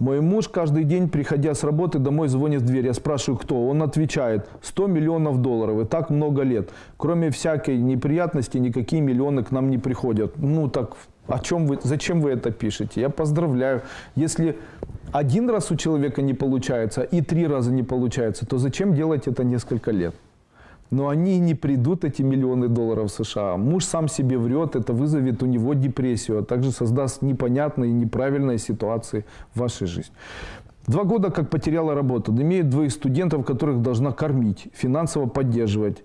Мой муж каждый день, приходя с работы, домой звонит в дверь. Я спрашиваю, кто? Он отвечает, 100 миллионов долларов. И так много лет. Кроме всякой неприятности, никакие миллионы к нам не приходят. Ну так, о чем вы, зачем вы это пишете? Я поздравляю. Если один раз у человека не получается и три раза не получается, то зачем делать это несколько лет? Но они не придут, эти миллионы долларов США. Муж сам себе врет, это вызовет у него депрессию, а также создаст непонятные, неправильные ситуации в вашей жизни. Два года как потеряла работу, имеет двоих студентов, которых должна кормить, финансово поддерживать.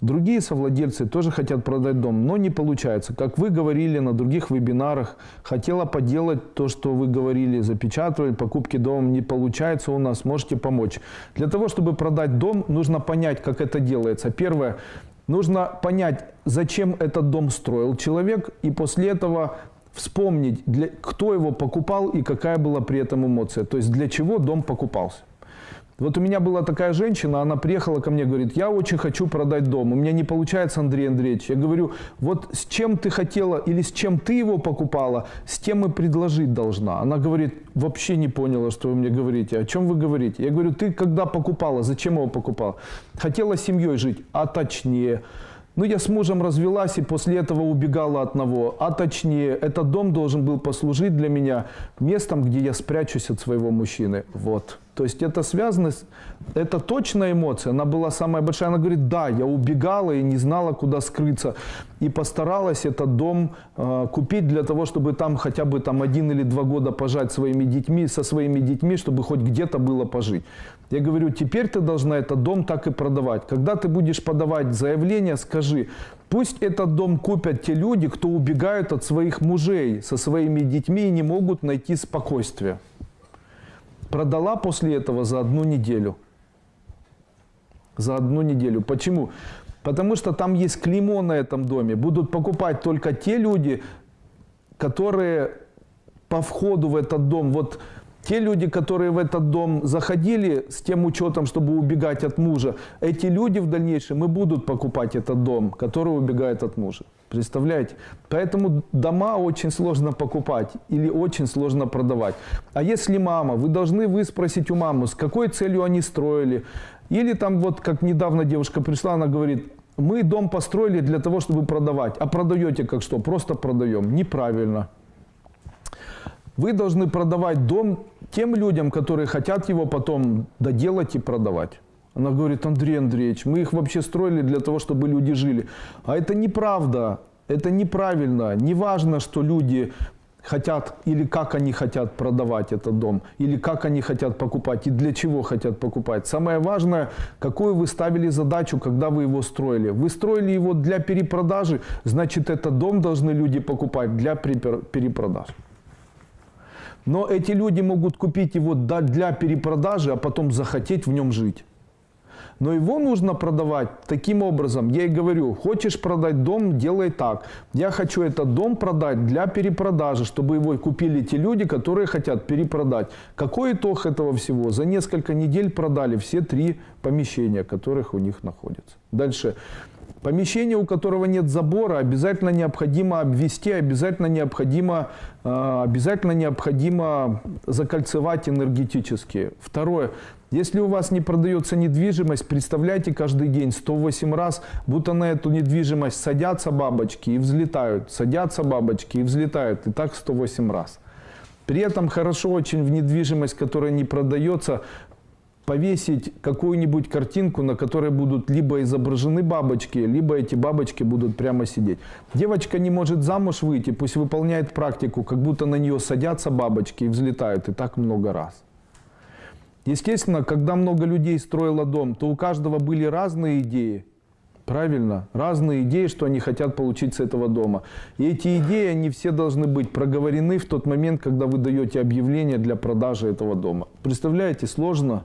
Другие совладельцы тоже хотят продать дом, но не получается. Как вы говорили на других вебинарах, хотела поделать то, что вы говорили, запечатывать, покупки дома не получается у нас, можете помочь. Для того, чтобы продать дом, нужно понять, как это делается. Первое, нужно понять, зачем этот дом строил человек, и после этого вспомнить, для, кто его покупал и какая была при этом эмоция. То есть для чего дом покупался. Вот у меня была такая женщина, она приехала ко мне, говорит, я очень хочу продать дом, у меня не получается, Андрей Андреевич. Я говорю, вот с чем ты хотела или с чем ты его покупала, с тем и предложить должна. Она говорит, вообще не поняла, что вы мне говорите, о чем вы говорите. Я говорю, ты когда покупала, зачем его покупала? Хотела с семьей жить, а точнее. Ну, я с мужем развелась и после этого убегала от одного. А точнее, этот дом должен был послужить для меня местом, где я спрячусь от своего мужчины. Вот. То есть это связано, с, это точная эмоция, она была самая большая. Она говорит, да, я убегала и не знала, куда скрыться. И постаралась этот дом э, купить для того, чтобы там хотя бы там один или два года пожать своими детьми, со своими детьми, чтобы хоть где-то было пожить. Я говорю, теперь ты должна этот дом так и продавать. Когда ты будешь подавать заявление, скажи, пусть этот дом купят те люди, кто убегают от своих мужей со своими детьми и не могут найти спокойствие продала после этого за одну неделю. За одну неделю. Почему? Потому что там есть клеймо на этом доме. Будут покупать только те люди, которые по входу в этот дом, вот те люди, которые в этот дом заходили с тем учетом, чтобы убегать от мужа, эти люди в дальнейшем и будут покупать этот дом, который убегает от мужа. Представляете? Поэтому дома очень сложно покупать или очень сложно продавать. А если мама, вы должны вы спросить у мамы, с какой целью они строили. Или там вот, как недавно девушка пришла, она говорит, мы дом построили для того, чтобы продавать. А продаете как что? Просто продаем. Неправильно. Вы должны продавать дом тем людям, которые хотят его потом доделать и продавать. Она говорит, Андрей Андреевич, мы их вообще строили для того, чтобы люди жили. А это неправда, это неправильно. Не важно, что люди хотят или как они хотят продавать этот дом, или как они хотят покупать и для чего хотят покупать. Самое важное, какую вы ставили задачу, когда вы его строили. Вы строили его для перепродажи, значит этот дом должны люди покупать для перепродажи. Но эти люди могут купить его для перепродажи, а потом захотеть в нем жить. Но его нужно продавать таким образом. Я и говорю, хочешь продать дом, делай так. Я хочу этот дом продать для перепродажи, чтобы его купили те люди, которые хотят перепродать. Какой итог этого всего? За несколько недель продали все три помещения, которых у них находятся. Дальше. Помещение, у которого нет забора, обязательно необходимо обвести, обязательно необходимо, э, обязательно необходимо закольцевать энергетически. Второе. Если у вас не продается недвижимость, представляйте каждый день 108 раз, будто на эту недвижимость садятся бабочки и взлетают, садятся бабочки и взлетают, и так 108 раз. При этом хорошо очень в недвижимость, которая не продается, повесить какую-нибудь картинку, на которой будут либо изображены бабочки, либо эти бабочки будут прямо сидеть. Девочка не может замуж выйти, пусть выполняет практику, как будто на нее садятся бабочки и взлетают, и так много раз. Естественно, когда много людей строило дом, то у каждого были разные идеи. Правильно? Разные идеи, что они хотят получить с этого дома. И эти идеи, они все должны быть проговорены в тот момент, когда вы даете объявление для продажи этого дома. Представляете, сложно?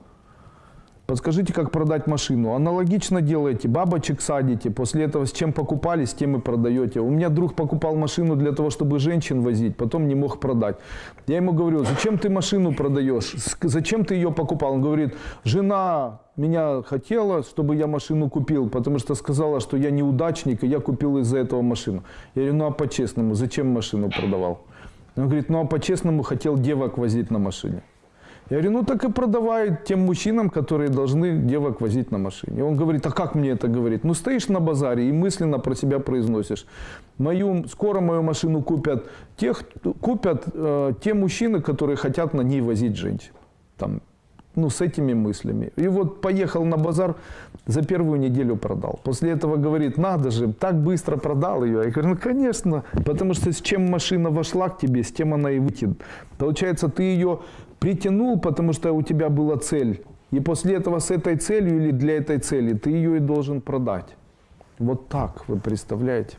Подскажите, как продать машину. Аналогично делаете, бабочек садите, после этого с чем покупали, с тем и продаете. У меня друг покупал машину для того, чтобы женщин возить, потом не мог продать. Я ему говорю, зачем ты машину продаешь, зачем ты ее покупал? Он говорит, жена меня хотела, чтобы я машину купил, потому что сказала, что я неудачник, и я купил из-за этого машину. Я говорю, ну а по-честному, зачем машину продавал? Он говорит, ну а по-честному хотел девок возить на машине. Я говорю, ну так и продавай тем мужчинам, которые должны девок возить на машине. Он говорит, а как мне это говорить? Ну стоишь на базаре и мысленно про себя произносишь. Мою, скоро мою машину купят, тех, купят э, те мужчины, которые хотят на ней возить женщин. Там, ну, с этими мыслями. И вот поехал на базар, за первую неделю продал. После этого говорит, надо же, так быстро продал ее. Я говорю, ну, конечно, потому что с чем машина вошла к тебе, с тем она и выйдет. Получается, ты ее притянул, потому что у тебя была цель. И после этого с этой целью или для этой цели ты ее и должен продать. Вот так, вы представляете?